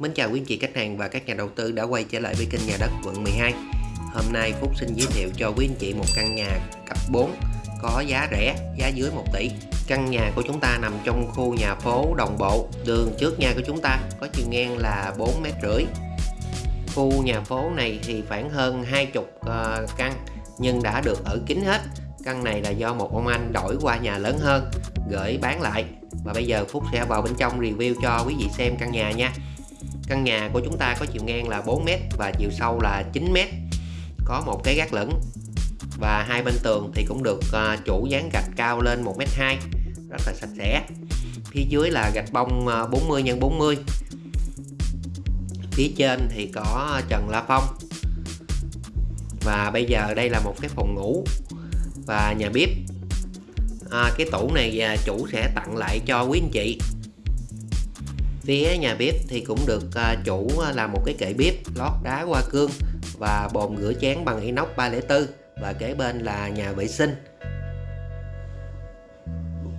Mến chào quý anh chị khách hàng và các nhà đầu tư đã quay trở lại với kênh nhà đất quận 12 Hôm nay Phúc xin giới thiệu cho quý anh chị một căn nhà cấp 4 có giá rẻ, giá dưới 1 tỷ. Căn nhà của chúng ta nằm trong khu nhà phố đồng bộ Đường trước nhà của chúng ta có chiều ngang là 4 mét rưỡi. Khu nhà phố này thì khoảng hơn 20 ờ, căn nhưng đã được ở kín hết. Căn này là do một ông anh đổi qua nhà lớn hơn gửi bán lại. Và bây giờ Phúc sẽ vào bên trong review cho quý vị xem căn nhà nha. Căn nhà của chúng ta có chiều ngang là 4m và chiều sâu là 9m Có một cái gác lửng Và hai bên tường thì cũng được à, chủ dán gạch cao lên 1m2 Rất là sạch sẽ. Phía dưới là gạch bông 40 x 40 Phía trên thì có trần la phong. Và bây giờ đây là một cái phòng ngủ Và nhà bếp. À, Cái tủ này à, chủ sẽ tặng lại cho quý anh chị phía nhà bếp thì cũng được à, chủ à, làm một cái kệ bếp lót đá hoa cương và bồn rửa chén bằng inox 304 và kế bên là nhà vệ sinh.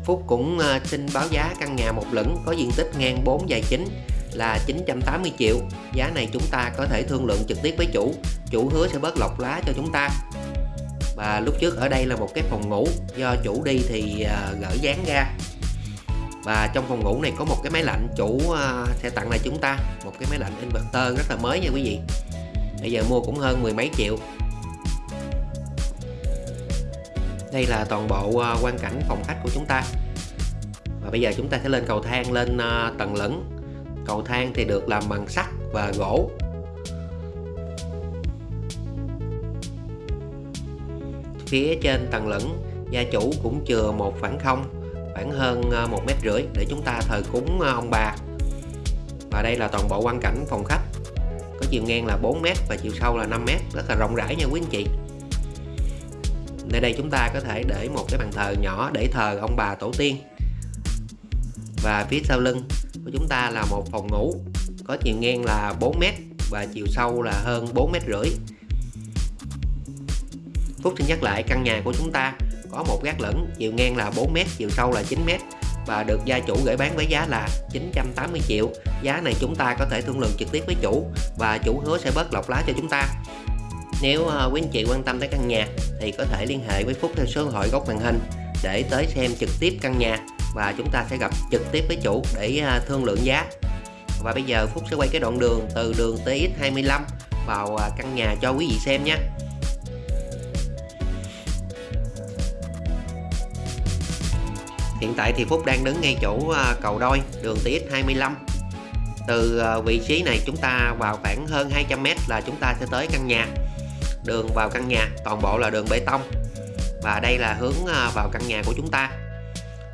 Phúc cũng à, xin báo giá căn nhà một lửng có diện tích ngang 4 dài 9 là 980 triệu. Giá này chúng ta có thể thương lượng trực tiếp với chủ chủ hứa sẽ bớt lọc lá cho chúng ta. Và lúc trước ở đây là một cái phòng ngủ, do chủ đi thì gỡ dán ra và trong phòng ngủ này có một cái máy lạnh chủ à, sẽ tặng lại chúng ta. Một cái máy lạnh inverter rất là mới nha quý vị. Bây giờ mua cũng hơn mười mấy triệu. Đây là toàn bộ à, quan cảnh phòng khách của chúng ta. Và bây giờ chúng ta sẽ lên cầu thang lên à, tầng lửng. Cầu thang thì được làm bằng sắt và gỗ. Phía trên tầng lửng, gia chủ cũng chừa một khoảng không khoảng hơn ờ, một mét rưỡi để chúng ta thờ cúng ờ, ông bà. Và đây là toàn bộ quan cảnh phòng khách. Có chiều ngang là 4 mét và chiều sâu là 5 mét, rất là rộng rãi nha quý anh chị. Nơi đây chúng ta có thể để một cái bàn thờ nhỏ để thờ ông bà tổ tiên. Và phía sau lưng của chúng ta là một phòng ngủ, có chiều ngang là 4 mét và chiều sâu là hơn 4 mét rưỡi. Phúc xin nhắc lại căn nhà của chúng ta có một gác lửng, chiều ngang là 4m chiều sâu là 9m và được gia chủ gửi bán với giá là 980 triệu. Giá này chúng ta có thể thương lượng trực tiếp với chủ và chủ hứa sẽ bớt lọc lá cho chúng ta. Nếu ờ, quý anh chị quan tâm tới căn nhà thì có thể liên hệ với Phúc theo số điện thoại góc màn hình để tới xem trực tiếp căn nhà và chúng ta sẽ gặp trực tiếp với chủ để ờ, thương lượng giá. Và bây giờ Phúc sẽ quay cái đoạn đường từ đường TX25 vào ờ, căn nhà cho quý vị xem nhé. Hiện tại thì Phúc đang đứng ngay chỗ à, cầu đôi, đường TX25 Từ à, vị trí này chúng ta vào khoảng hơn 200m là chúng ta sẽ tới căn nhà. Đường vào căn nhà, toàn bộ là đường bê tông. Và đây là hướng à, vào căn nhà của chúng ta.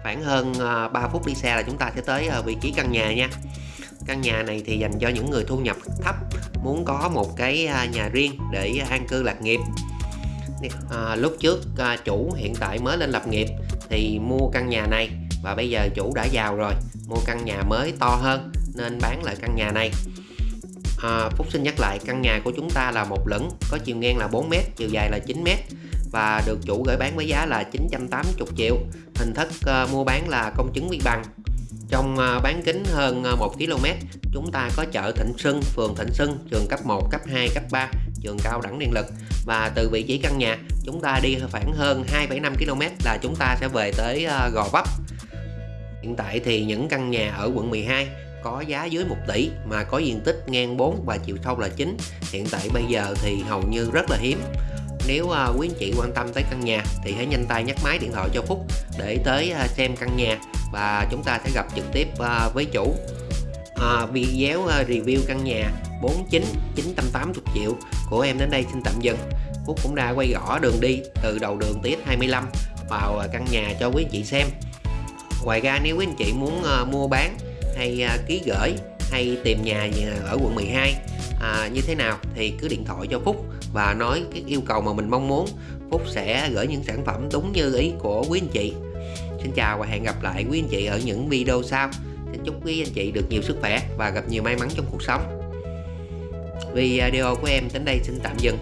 Khoảng hơn 3 phút đi xe là chúng ta sẽ tới vị trí căn nhà nha. Căn nhà này thì dành cho những người thu nhập thấp, Muốn có một cái nhà riêng để an cư lạc nghiệp à, Lúc trước à, chủ hiện tại mới lên lập nghiệp thì mua căn nhà này và bây giờ chủ đã giàu rồi mua căn nhà mới to hơn nên bán lại căn nhà này. À, Phúc xin nhắc lại căn nhà của chúng ta là một lửng có chiều ngang là 4m chiều dài là 9m và được chủ gửi bán với giá là 980 triệu. Hình thức uh, mua bán là công chứng vi bằng. Trong uh, bán kính hơn uh, 1 km chúng ta có chợ Thịnh Sưng, phường Thịnh Sưng, trường cấp 1, cấp 2, cấp 3 trường cao đẳng điện lực. Và từ vị trí căn nhà chúng ta đi khoảng hơn 2,5 km là chúng ta sẽ về tới ờ, Gò Vấp. Hiện tại thì những căn nhà ở quận 12 có giá dưới 1 tỷ mà có diện tích ngang 4 và chiều sâu là 9 hiện tại bây giờ thì hầu như rất là hiếm. Nếu uh, quý anh chị quan tâm tới căn nhà thì hãy nhanh tay nhắc máy điện thoại cho Phúc để tới uh, xem căn nhà và chúng ta sẽ gặp trực tiếp uh, với chủ. Ờ, video ờ, review căn nhà 49 980 triệu. Của em đến đây xin tạm dừng. Phúc cũng đã quay rõ đường đi từ đầu đường TX25 vào ờ, căn nhà cho quý anh chị xem. Ngoài ra nếu quý anh chị muốn mua bán hay ký gửi hay tìm nhà ở quận 12 à, như thế nào thì cứ điện thoại cho Phúc và nói cái yêu cầu mà mình mong muốn. Phúc sẽ gửi những sản phẩm đúng như ý của quý anh chị. Xin chào và hẹn gặp lại quý anh chị ở những video sau. Xin chúc quý anh chị được nhiều sức khỏe và gặp nhiều may mắn trong cuộc sống. Video của em đến đây xin tạm dừng.